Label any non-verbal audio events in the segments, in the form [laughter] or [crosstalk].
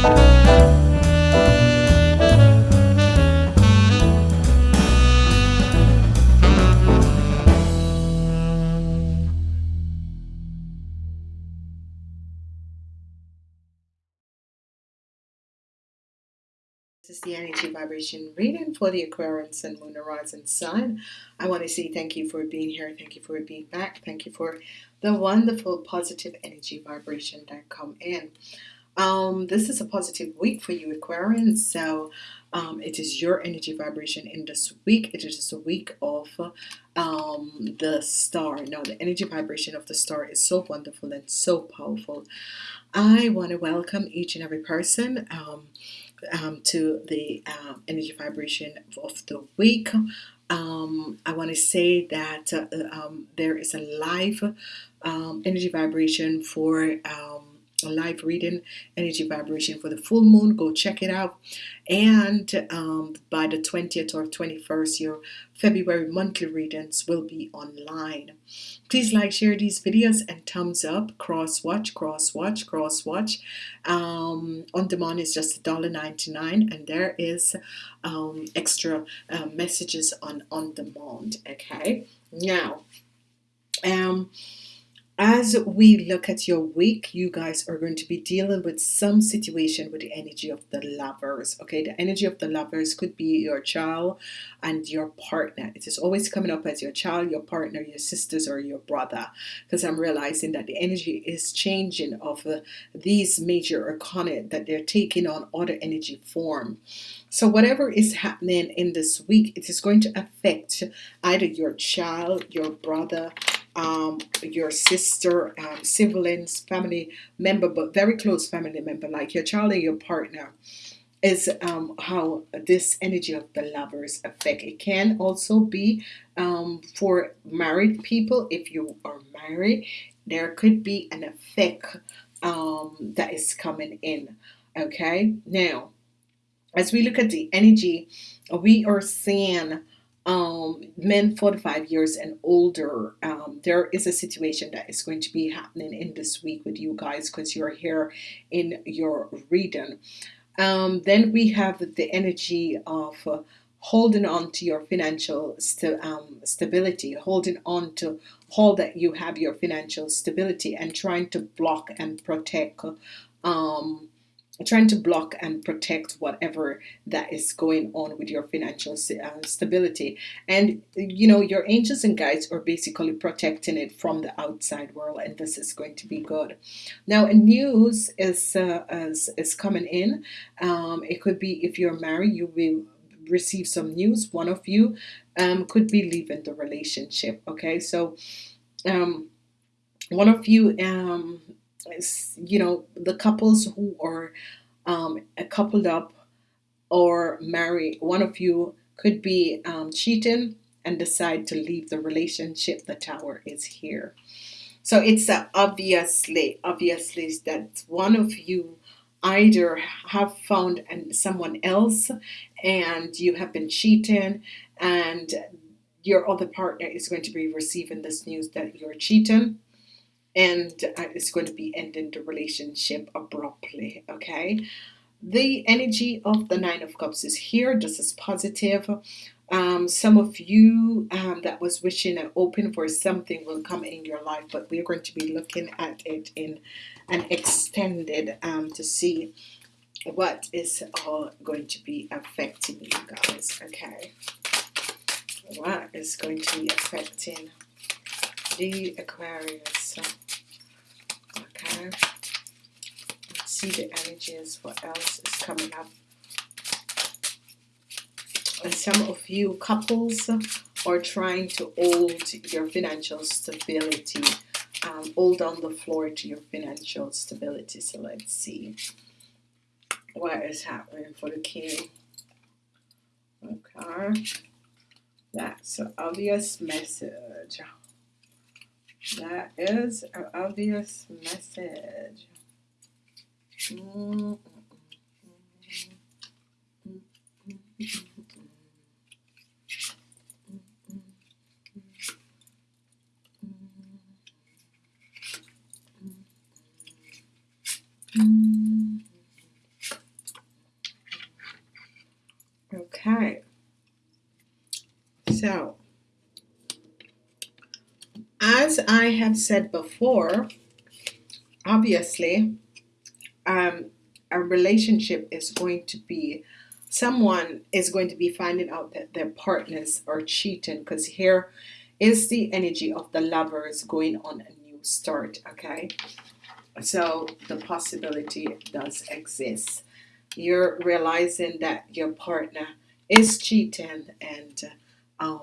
This is the energy vibration reading for the Aquarius and Moon Horizon Sun. I want to say thank you for being here. Thank you for being back. Thank you for the wonderful positive energy vibration that come in. Um, this is a positive week for you Aquarians. So um, it is your energy vibration in this week. It is a week of um, the star. Now the energy vibration of the star is so wonderful and so powerful. I want to welcome each and every person. Um, um, to the um, energy vibration of the week. Um, I want to say that uh, there is a live energy vibration for um, live reading energy vibration for the full moon go check it out. And um, by the 20th or 21st your February monthly readings will be online. Please like share these videos and thumbs up. Cross watch cross watch cross watch. Um, on demand is just $1.99 and there is um, extra uh, messages on on demand okay? Now um as we look at your week you guys are going to be dealing with some situation with the energy of the lovers okay? The energy of the lovers could be your child and your partner. It is always coming up as your child your partner your sisters or your brother because I'm realizing that the energy is changing of uh, these major arcana that they're taking on other energy form. So whatever is happening in this week it is going to affect either your child your brother um, your sister, um, siblings, family member, but very close family member, like your child or your partner, is um, how this energy of the lovers affect. It can also be um, for married people. If you are married, there could be an effect um, that is coming in. Okay, now as we look at the energy, we are seeing um, men 45 years and older um, there is a situation that is going to be happening in this week with you guys because you're here in your reading um, then we have the energy of uh, holding on to your financial st um, stability holding on to all that you have your financial stability and trying to block and protect um, trying to block and protect whatever that is going on with your financial uh, stability. And you know your angels and guides are basically protecting it from the outside world and this is going to be good. Now news is uh, is, is coming in. Um, it could be if you're married you will receive some news. One of you um, could be leaving the relationship okay? So um, one of you um, you know the couples who are um, coupled up or married one of you could be um, cheating and decide to leave the relationship. The tower is here. So it's obviously obviously that one of you either have found and someone else and you have been cheating and your other partner is going to be receiving this news that you're cheating and uh, it's going to be ending the relationship abruptly okay? The energy of the nine of cups is here. This is positive. Um, some of you um, that was wishing and open for something will come in your life but we're going to be looking at it in an extended um, to see what is all going to be affecting you guys okay? What is going to be affecting the Aquarius? Okay. Let's see the energies what else is coming up. And some of you couples are trying to hold your financial stability um, hold on the floor to your financial stability. So let's see what is happening for the king. Okay. That's an obvious message that is an obvious message. Okay. So as I have said before, obviously, um, a relationship is going to be someone is going to be finding out that their partners are cheating because here is the energy of the lovers going on a new start okay? So the possibility does exist. You're realizing that your partner is cheating and um,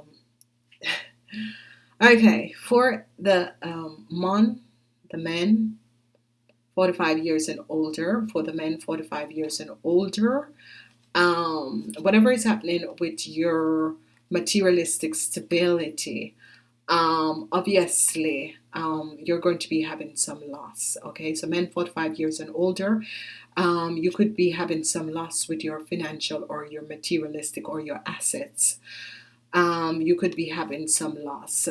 [laughs] okay for the um, mon the men 45 years and older for the men 45 years and older um, whatever is happening with your materialistic stability um, obviously um, you're going to be having some loss okay? So men 45 years and older um, you could be having some loss with your financial or your materialistic or your assets um, you could be having some loss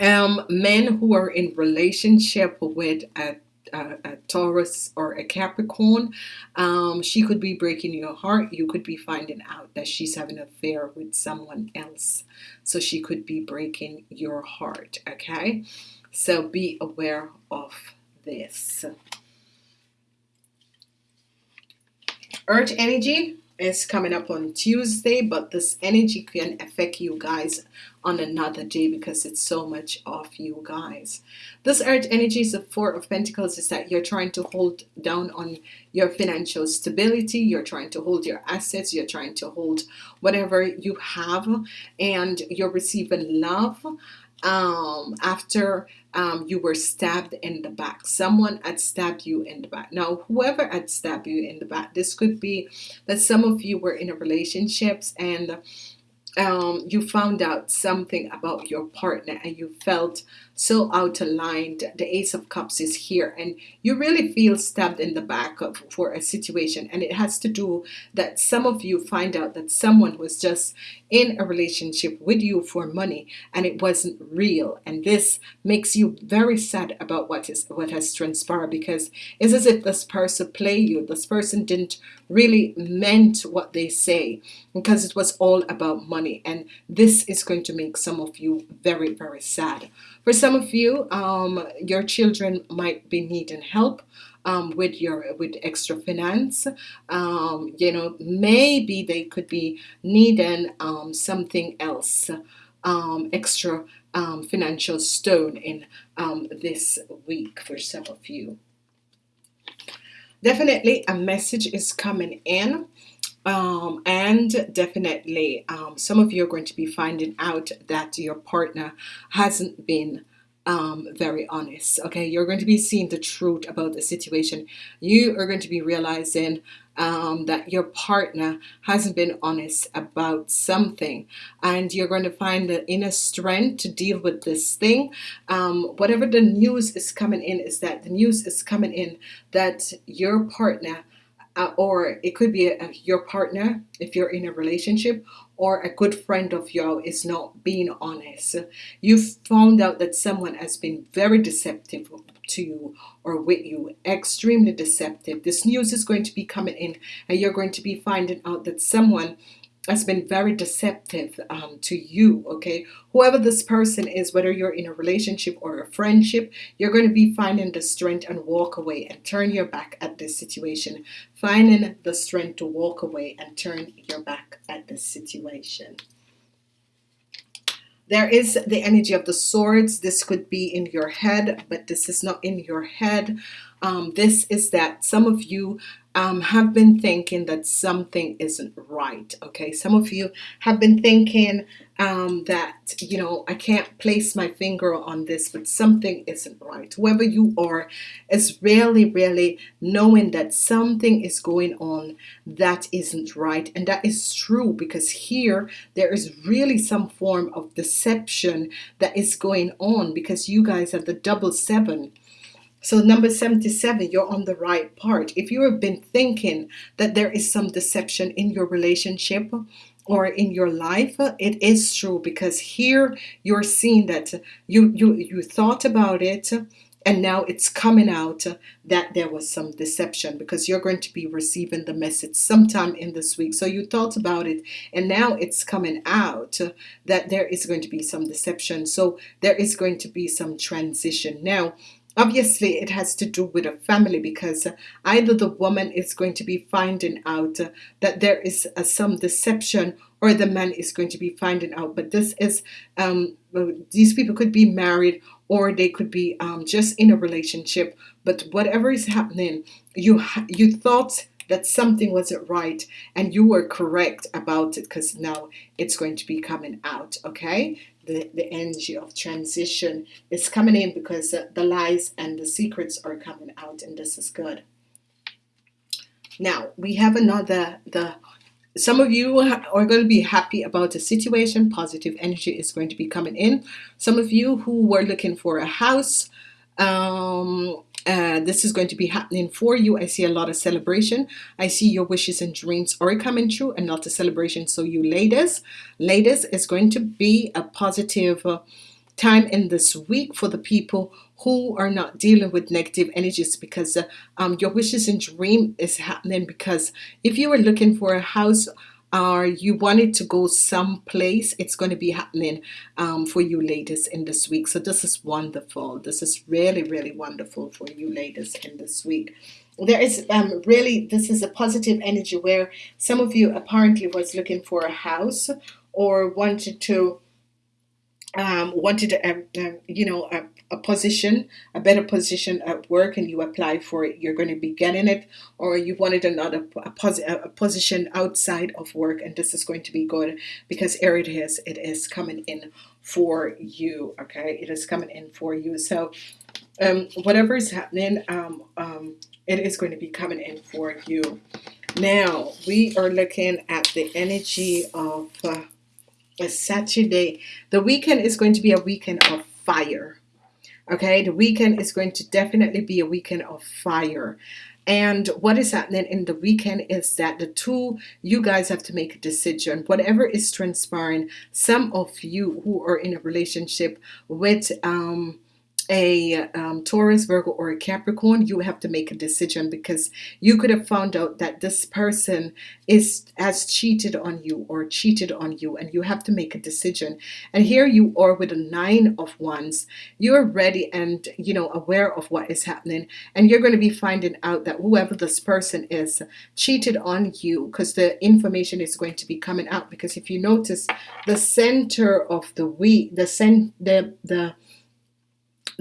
um, men who are in relationship with a a, a, Taurus or a Capricorn, um, she could be breaking your heart. You could be finding out that she's having an affair with someone else. So she could be breaking your heart. Okay. So be aware of this. Earth energy is coming up on Tuesday, but this energy can affect you guys on another day because it's so much of you guys. This earth energy is the four of pentacles is that you're trying to hold down on your financial stability. You're trying to hold your assets. You're trying to hold whatever you have and you're receiving love um, after um, you were stabbed in the back. Someone had stabbed you in the back. Now, whoever had stabbed you in the back, this could be that some of you were in a relationships and um, you found out something about your partner and you felt so out line. The Ace of Cups is here, and you really feel stabbed in the back of, for a situation. And it has to do that some of you find out that someone was just in a relationship with you for money and it wasn't real. And this makes you very sad about what is what has transpired because it's as if this person play you. This person didn't really meant what they say because it was all about money. And this is going to make some of you very, very sad. For some of you, um, your children might be needing help um, with your with extra finance. Um, you know, maybe they could be needing um, something else, um, extra um, financial stone in this week for some of you. Definitely, a message is coming in. Um, and definitely um, some of you are going to be finding out that your partner hasn't been um, very honest okay? You're going to be seeing the truth about the situation. You are going to be realizing um, that your partner hasn't been honest about something. And you're going to find the inner strength to deal with this thing. Um, whatever the news is coming in is that the news is coming in that your partner uh, or it could be a, your partner if you're in a relationship or a good friend of yours is not being honest. You've found out that someone has been very deceptive to you or with you extremely deceptive. This news is going to be coming in and you're going to be finding out that someone has been very deceptive um, to you okay? Whoever this person is whether you're in a relationship or a friendship you're going to be finding the strength and walk away and turn your back at this situation. Finding the strength to walk away and turn your back at this situation. There is the energy of the swords. This could be in your head but this is not in your head um, this is that some of you um, have been thinking that something isn't right okay? Some of you have been thinking um, that you know I can't place my finger on this but something isn't right. Whoever you are is really really knowing that something is going on that isn't right and that is true because here there is really some form of deception that is going on because you guys have the double seven so number 77, you're on the right part. If you have been thinking that there is some deception in your relationship or in your life, it is true because here you're seeing that you you you thought about it, and now it's coming out that there was some deception because you're going to be receiving the message sometime in this week. So you thought about it and now it's coming out that there is going to be some deception. So there is going to be some transition. Now obviously it has to do with a family because either the woman is going to be finding out that there is some deception or the man is going to be finding out. But this is um, these people could be married or they could be um, just in a relationship. But whatever is happening you you thought that something wasn't right and you were correct about it because now it's going to be coming out okay? The, the energy of transition is coming in because the lies and the secrets are coming out and this is good. Now we have another the some of you are going to be happy about the situation positive energy is going to be coming in. Some of you who were looking for a house um, uh, this is going to be happening for you. I see a lot of celebration. I see your wishes and dreams are coming true and not a celebration. So you ladies ladies is going to be a positive uh, time in this week for the people who are not dealing with negative energies because uh, um, your wishes and dream is happening because if you are looking for a house or you wanted to go someplace it's going to be happening um, for you ladies in this week. So this is wonderful. This is really really wonderful for you ladies in this week. There is um, really this is a positive energy where some of you apparently was looking for a house or wanted to um, wanted a, a, you know a, a position a better position at work and you apply for it you're going to be getting it or you wanted another a, a position outside of work and this is going to be good because here it is it is coming in for you okay? It is coming in for you. So um, whatever is happening um, um, it is going to be coming in for you. Now we are looking at the energy of uh, a Saturday. The weekend is going to be a weekend of fire okay? The weekend is going to definitely be a weekend of fire. And what is happening in the weekend is that the two you guys have to make a decision. Whatever is transpiring some of you who are in a relationship with um a um, Taurus, Virgo, or a Capricorn, you have to make a decision because you could have found out that this person is has cheated on you or cheated on you, and you have to make a decision. And here you are with a nine of wands. You're ready and you know aware of what is happening, and you're going to be finding out that whoever this person is cheated on you because the information is going to be coming out. Because if you notice, the center of the week, the cent, the the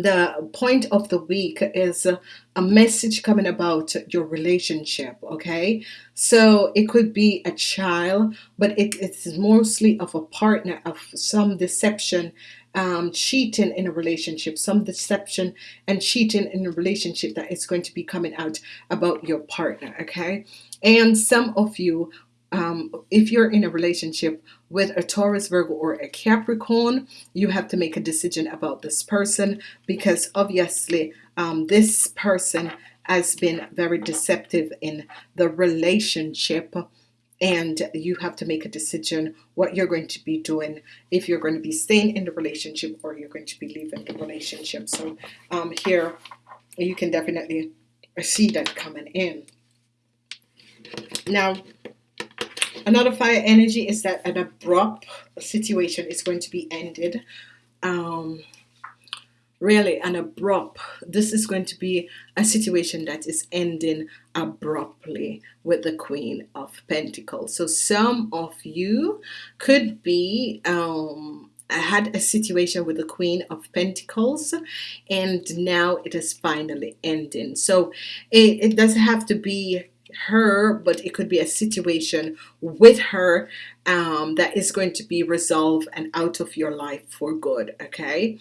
the point of the week is a message coming about your relationship okay? So it could be a child but it, it's mostly of a partner of some deception um, cheating in a relationship some deception and cheating in a relationship that is going to be coming out about your partner okay? And some of you um, if you're in a relationship with a Taurus, Virgo, or a Capricorn, you have to make a decision about this person because obviously um, this person has been very deceptive in the relationship and you have to make a decision what you're going to be doing if you're going to be staying in the relationship or you're going to be leaving the relationship. So um, here you can definitely see that coming in. Now Another fire energy is that an abrupt situation is going to be ended. Um, really an abrupt this is going to be a situation that is ending abruptly with the Queen of Pentacles so some of you could be um, had a situation with the Queen of Pentacles and now it is finally ending so it, it doesn't have to be her but it could be a situation with her um, that is going to be resolved and out of your life for good okay?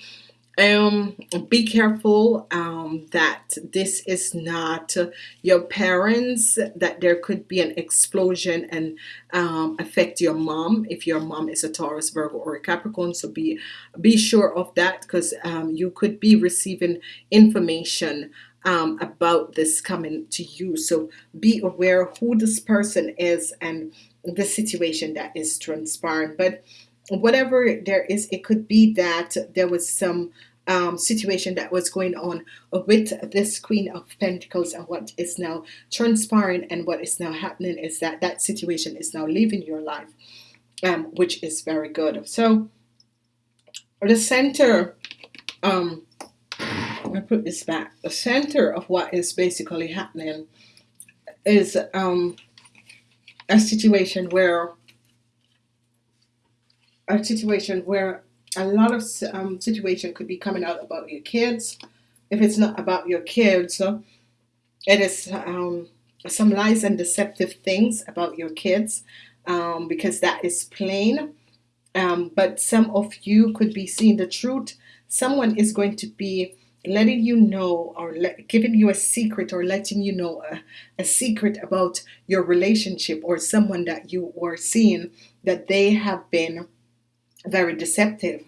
Um, be careful um, that this is not your parents that there could be an explosion and um, affect your mom if your mom is a Taurus Virgo or a Capricorn so be be sure of that because um, you could be receiving information um, about this coming to you so be aware who this person is and the situation that is transpiring but whatever there is it could be that there was some um, situation that was going on with this Queen of Pentacles and what is now transpiring and what is now happening is that that situation is now leaving your life, um, which is very good. So the center, um, I put this back, the center of what is basically happening is um, a situation where a situation where a lot of um, situation could be coming out about your kids. If it's not about your kids, it is um, some lies and deceptive things about your kids um, because that is plain. Um, but some of you could be seeing the truth. Someone is going to be letting you know or giving you a secret or letting you know a, a secret about your relationship or someone that you are seeing that they have been very deceptive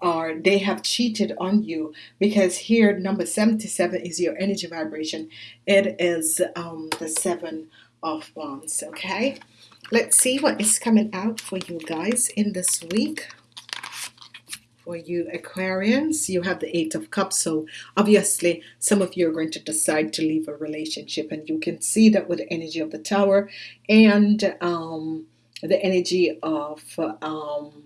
or they have cheated on you. Because here number 77 is your energy vibration. It is um, the seven of wands okay? Let's see what is coming out for you guys in this week for you Aquarians. You have the eight of cups so obviously some of you are going to decide to leave a relationship and you can see that with the energy of the tower and um, the energy of um,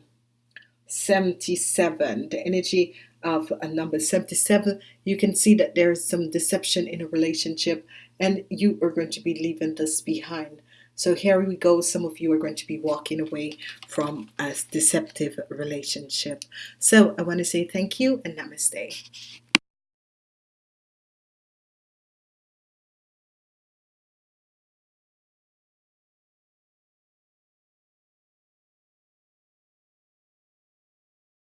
77 the energy of a number 77 you can see that there is some deception in a relationship and you are going to be leaving this behind so here we go. Some of you are going to be walking away from a deceptive relationship. So I want to say thank you and namaste